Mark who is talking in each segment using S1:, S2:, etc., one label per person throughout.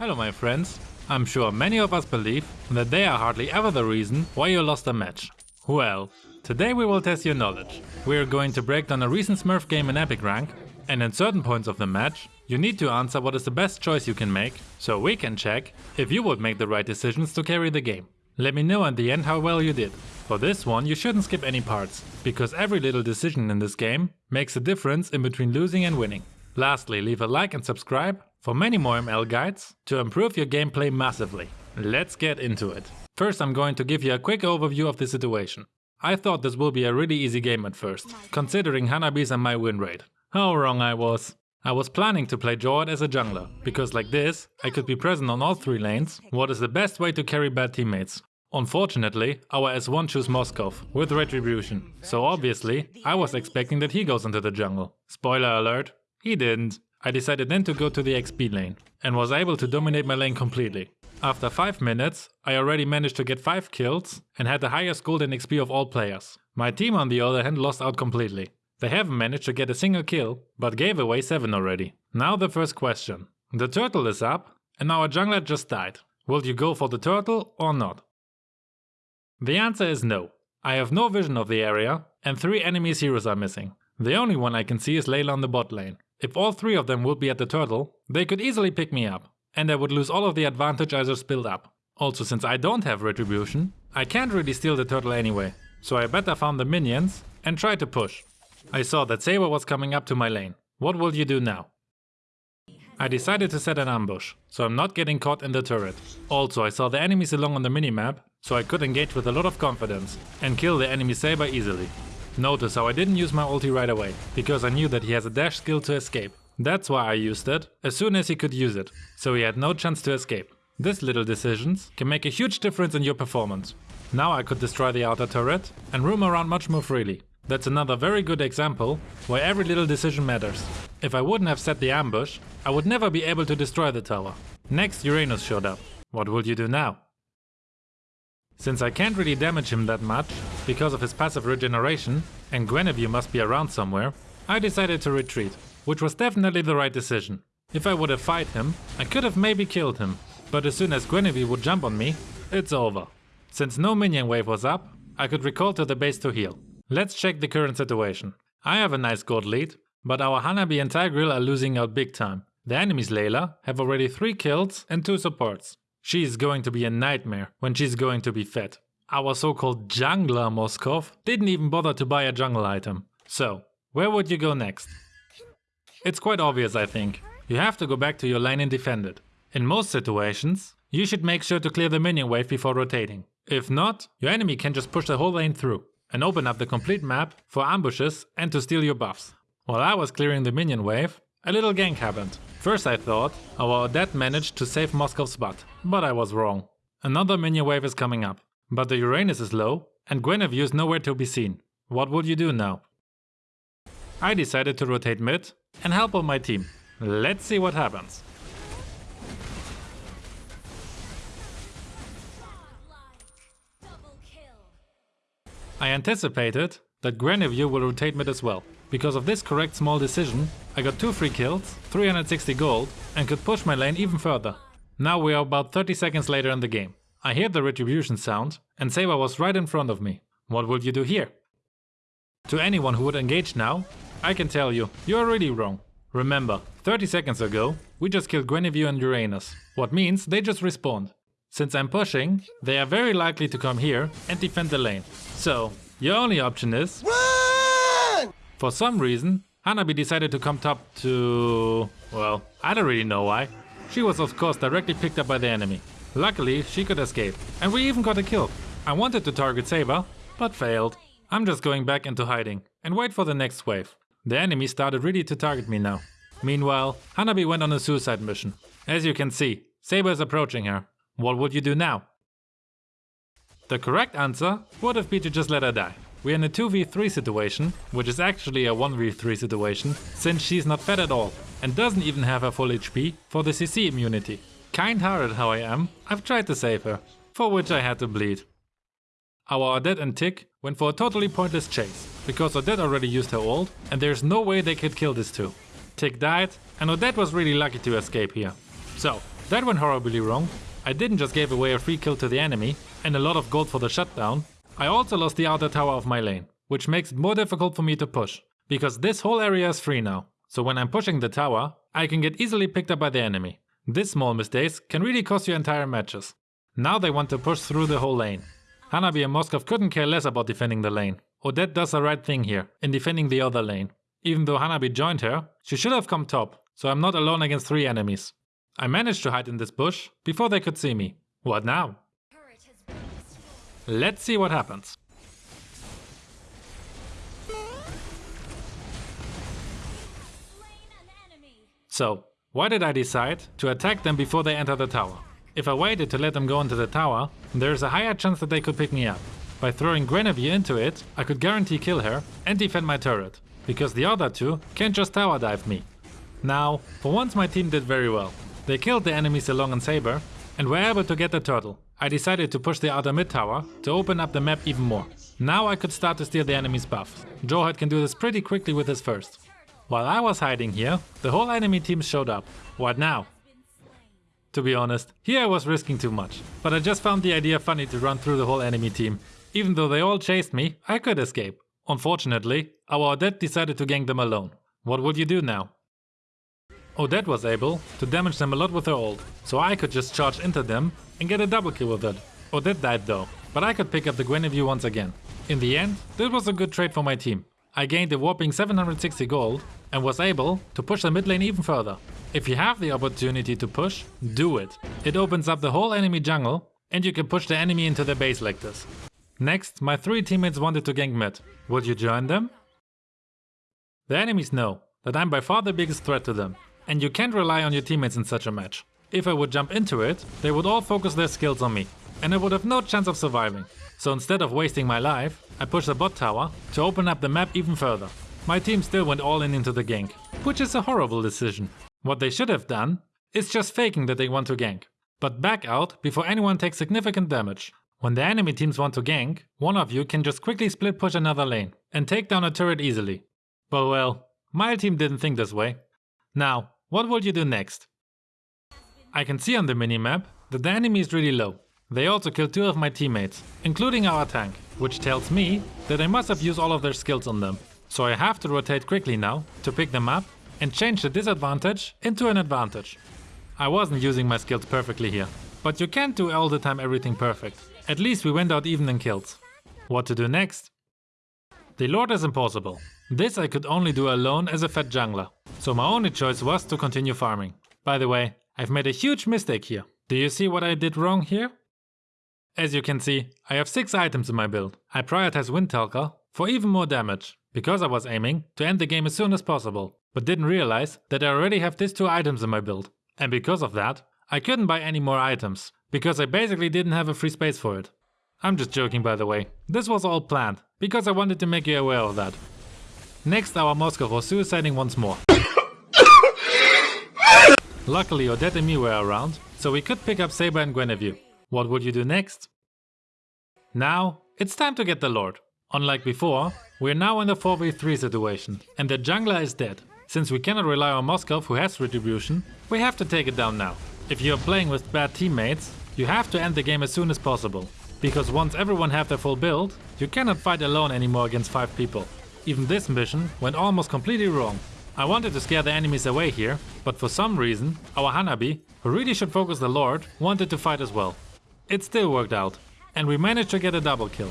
S1: Hello my friends. I'm sure many of us believe that they are hardly ever the reason why you lost a match. Well, today we will test your knowledge. We are going to break down a recent Smurf game in Epic Rank and in certain points of the match you need to answer what is the best choice you can make so we can check if you would make the right decisions to carry the game. Let me know at the end how well you did. For this one you shouldn't skip any parts, because every little decision in this game makes a difference in between losing and winning. Lastly, leave a like and subscribe for many more ML guides to improve your gameplay massively. Let's get into it. First I'm going to give you a quick overview of the situation. I thought this will be a really easy game at first, considering Hanabi's and my win rate. How wrong I was. I was planning to play Jord as a jungler, because like this, I could be present on all three lanes, what is the best way to carry bad teammates. Unfortunately, our S1 chose Moskov with Retribution, so obviously I was expecting that he goes into the jungle. Spoiler alert, he didn't. I decided then to go to the XP lane and was able to dominate my lane completely. After 5 minutes, I already managed to get 5 kills and had the highest gold and XP of all players. My team on the other hand lost out completely. They haven't managed to get a single kill, but gave away 7 already. Now the first question. The turtle is up and our jungler just died. Will you go for the turtle or not? The answer is no. I have no vision of the area and three enemies heroes are missing. The only one I can see is Layla on the bot lane. If all three of them would be at the turtle, they could easily pick me up. And I would lose all of the advantage I just built up. Also since I don't have retribution, I can't really steal the turtle anyway. So I better farm the minions and try to push. I saw that Saber was coming up to my lane. What will you do now? I decided to set an ambush, so I'm not getting caught in the turret. Also I saw the enemy Zilong on the minimap so I could engage with a lot of confidence and kill the enemy Saber easily. Notice how I didn't use my ulti right away, because I knew that he has a dash skill to escape. That's why I used it as soon as he could use it, so he had no chance to escape. This little decisions can make a huge difference in your performance. Now I could destroy the outer turret and roam around much more freely. That's another very good example why every little decision matters. If I wouldn't have set the ambush, I would never be able to destroy the tower. Next Uranus showed up. What will you do now? Since I can't really damage him that much, because of his passive regeneration, and Guinevere must be around somewhere, I decided to retreat, which was definitely the right decision. If I would have fight him, I could have maybe killed him, but as soon as Guinevere would jump on me, it's over. Since no minion wave was up, I could recall to the base to heal. Let's check the current situation. I have a nice gold lead, but our Hanabi and Tigreal are losing out big time. The enemy's Layla have already 3 kills and 2 supports. She is going to be a nightmare when she's going to be fed. Our so-called jungler Moskov didn't even bother to buy a jungle item. So, where would you go next? It's quite obvious I think. You have to go back to your lane and defend it. In most situations, you should make sure to clear the minion wave before rotating. If not, your enemy can just push the whole lane through and open up the complete map for ambushes and to steal your buffs. While I was clearing the minion wave, a little gank happened. First I thought oh, our Odette managed to save Moskov's butt, but I was wrong. Another minion wave is coming up, but the Uranus is low and Guinevere is nowhere to be seen. What would you do now? I decided to rotate mid and help on my team. Let's see what happens. I anticipated that Guinevere will rotate mid as well. Because of this correct small decision, I got 2 free kills, 360 gold and could push my lane even further. Now we are about 30 seconds later in the game. I hear the retribution sound and Saber was right in front of me. What will you do here? To anyone who would engage now, I can tell you, you are really wrong. Remember, 30 seconds ago, we just killed Guinevere and Uranus, what means they just respawned. Since I'm pushing, they are very likely to come here and defend the lane. So, your only option is... Run! For some reason, Hanabi decided to come top to... well, I don't really know why. She was of course directly picked up by the enemy. Luckily, she could escape. And we even got a kill. I wanted to target Saber, but failed. I'm just going back into hiding and wait for the next wave. The enemy started really to target me now. Meanwhile, Hanabi went on a suicide mission. As you can see, Saber is approaching her. What would you do now? The correct answer would have been to just let her die. We're in a 2v3 situation, which is actually a 1v3 situation, since she's not fed at all and doesn't even have her full HP for the CC immunity. Kind-hearted how I am, I've tried to save her, for which I had to bleed. Our Odette and Tick went for a totally pointless chase, because Odette already used her ult and there's no way they could kill these two. Tick died and Odette was really lucky to escape here. So, That went horribly wrong. I didn't just give away a free kill to the enemy and a lot of gold for the shutdown, I also lost the outer tower of my lane, which makes it more difficult for me to push, because this whole area is free now. So when I'm pushing the tower, I can get easily picked up by the enemy. This small mistakes can really cost you entire matches. Now they want to push through the whole lane. Hanabi and Moskov couldn't care less about defending the lane. Odette does the right thing here, in defending the other lane. Even though Hanabi joined her, she should have come top, so I'm not alone against three enemies. I managed to hide in this bush before they could see me. What now? Let's see what happens. So, why did I decide to attack them before they enter the tower? If I waited to let them go into the tower, there is a higher chance that they could pick me up. By throwing Guinevere into it, I could guarantee kill her and defend my turret, because the other two can't just tower dive me. Now, for once my team did very well. They killed the enemy Zilong and Saber and were able to get the turtle. I decided to push the outer mid tower to open up the map even more. Now I could start to steal the enemy's buff. Jawhead can do this pretty quickly with his first. While I was hiding here, the whole enemy team showed up. What now? To be honest, here I was risking too much. But I just found the idea funny to run through the whole enemy team. Even though they all chased me, I could escape. Unfortunately, our Odette decided to gank them alone. What would you do now? Odette was able to damage them a lot with her ult, so I could just charge into them and get a double kill with it. Odette died though, but I could pick up the Guinevere once again. In the end, this was a good trade for my team. I gained a whopping 760 gold and was able to push the mid lane even further. If you have the opportunity to push, do it. It opens up the whole enemy jungle and you can push the enemy into the base like this. Next, my three teammates wanted to gank mid. Would you join them? The enemies know that I'm by far the biggest threat to them and you can't rely on your teammates in such a match. If I would jump into it, they would all focus their skills on me, and I would have no chance of surviving. So instead of wasting my life, I pushed the bot tower to open up the map even further. My team still went all in into the gank, which is a horrible decision. What they should have done is just faking that they want to gank, but back out before anyone takes significant damage. When the enemy teams want to gank, one of you can just quickly split push another lane and take down a turret easily. But well, my team didn't think this way. Now, what will you do next? I can see on the minimap that the enemy is really low. They also killed two of my teammates, including our tank, which tells me that they must have used all of their skills on them. So I have to rotate quickly now to pick them up and change the disadvantage into an advantage. I wasn't using my skills perfectly here, but you can't do all the time everything perfect. At least we went out even in kills. What to do next? The Lord is impossible. This I could only do alone as a fat jungler. So my only choice was to continue farming. By the way, I've made a huge mistake here. Do you see what I did wrong here? As you can see, I have 6 items in my build. I prioritize Windtalker for even more damage, because I was aiming to end the game as soon as possible, but didn't realize that I already have these 2 items in my build. And because of that, I couldn't buy any more items, because I basically didn't have a free space for it. I'm just joking by the way, this was all planned, because I wanted to make you aware of that. Next our Moskov was suiciding once more. Luckily Odette and me were around, so we could pick up Saber and Guinevere. What would you do next? Now, it's time to get the Lord. Unlike before, we're now in a 4v3 situation, and the jungler is dead. Since we cannot rely on Moskov who has retribution, we have to take it down now. If you're playing with bad teammates, you have to end the game as soon as possible. Because once everyone have their full build, you cannot fight alone anymore against 5 people. Even this mission went almost completely wrong, I wanted to scare the enemies away here, but for some reason, our Hanabi, who really should focus the Lord, wanted to fight as well. It still worked out, and we managed to get a double kill.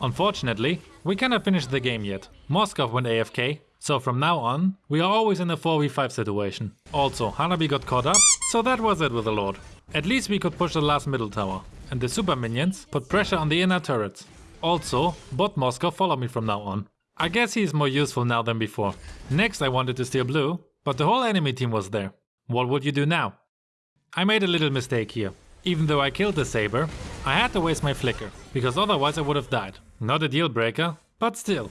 S1: Unfortunately, we cannot finish the game yet. Moskov went AFK, so from now on, we are always in a 4v5 situation. Also, Hanabi got caught up, so that was it with the Lord. At least we could push the last middle tower, and the super minions put pressure on the inner turrets. Also, bot Moskov followed me from now on. I guess he is more useful now than before. Next I wanted to steal blue, but the whole enemy team was there. What would you do now? I made a little mistake here. Even though I killed the Saber, I had to waste my flicker, because otherwise I would have died. Not a deal breaker, but still.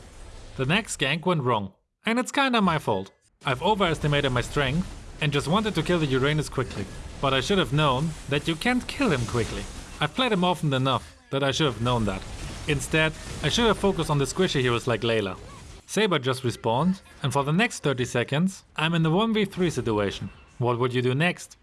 S1: The next gank went wrong, and it's kinda my fault. I've overestimated my strength and just wanted to kill the Uranus quickly. But I should have known that you can't kill him quickly. I've played him often enough that I should have known that. Instead, I should have focused on the squishy heroes like Layla. Saber just respawned, and for the next 30 seconds, I'm in the 1v3 situation. What would you do next?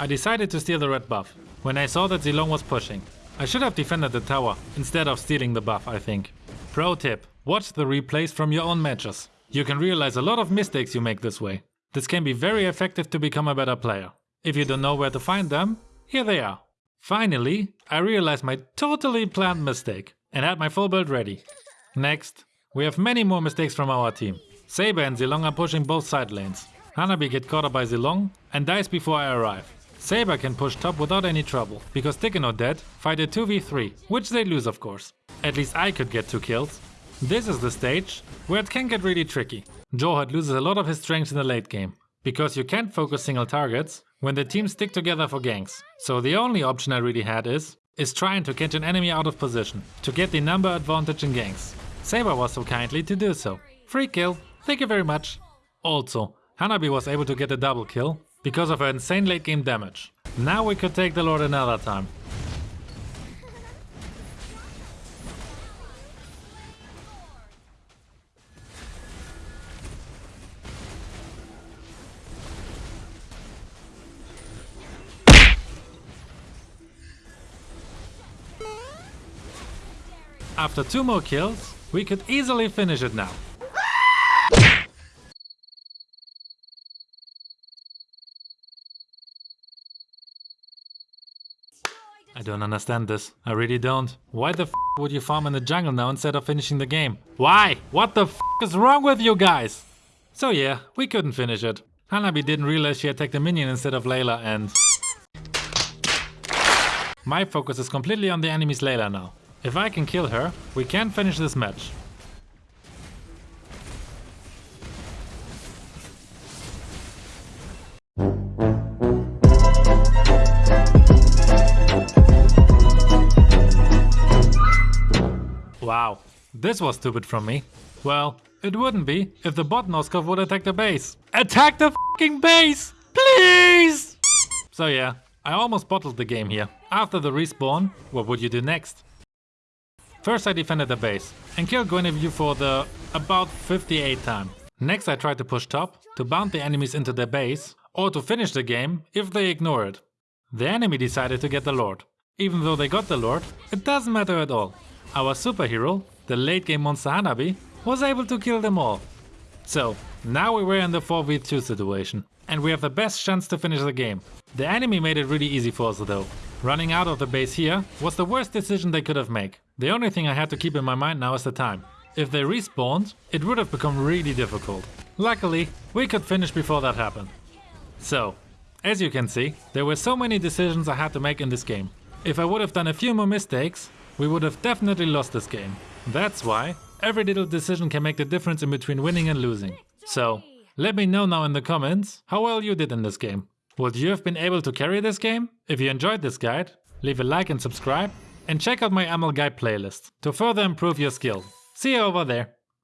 S1: I decided to steal the red buff, when I saw that Zilong was pushing. I should have defended the tower, instead of stealing the buff I think. Pro tip, watch the replays from your own matches. You can realize a lot of mistakes you make this way. This can be very effective to become a better player. If you don't know where to find them, here they are. Finally, I realized my totally planned mistake and had my full build ready. Next, we have many more mistakes from our team. Saber and Zilong are pushing both side lanes. Hanabi get caught up by Zilong and dies before I arrive. Saber can push top without any trouble, because Tekken or Dead fight a 2v3, which they lose of course. At least I could get 2 kills. This is the stage where it can get really tricky. Jawhead loses a lot of his strength in the late game, because you can't focus single targets when the teams stick together for ganks. So the only option I really had is, is trying to catch an enemy out of position, to get the number advantage in ganks. Saber was so kindly to do so. Free kill, thank you very much. Also, Hanabi was able to get a double kill because of her insane late game damage. Now we could take the Lord another time. After two more kills, we could easily finish it now. Don't understand this. I really don't. Why the would you farm in the jungle now instead of finishing the game? Why? What the is wrong with you guys? So yeah, we couldn't finish it. Hanabi didn't realize she attacked a minion instead of Layla and... My focus is completely on the enemy's Layla now. If I can kill her, we can finish this match. This was stupid from me. Well, it wouldn't be if the bot Moskov would attack the base. Attack the fucking base! Please! So yeah, I almost bottled the game here. After the respawn, what would you do next? First I defended the base and killed Guinevere for the about 58 time. Next I tried to push top to bound the enemies into their base or to finish the game if they ignore it. The enemy decided to get the Lord. Even though they got the Lord, it doesn't matter at all. Our superhero, the late game monster Hanabi, was able to kill them all. So, now we were in the 4v2 situation, and we have the best chance to finish the game. The enemy made it really easy for us though. Running out of the base here was the worst decision they could have made. The only thing I had to keep in my mind now is the time. If they respawned, it would have become really difficult. Luckily, we could finish before that happened. So, as you can see, there were so many decisions I had to make in this game. If I would have done a few more mistakes, we would have definitely lost this game. That's why every little decision can make the difference in between winning and losing. So, let me know now in the comments how well you did in this game. Would you have been able to carry this game? If you enjoyed this guide, leave a like and subscribe, and check out my ML Guide playlist to further improve your skill. See you over there.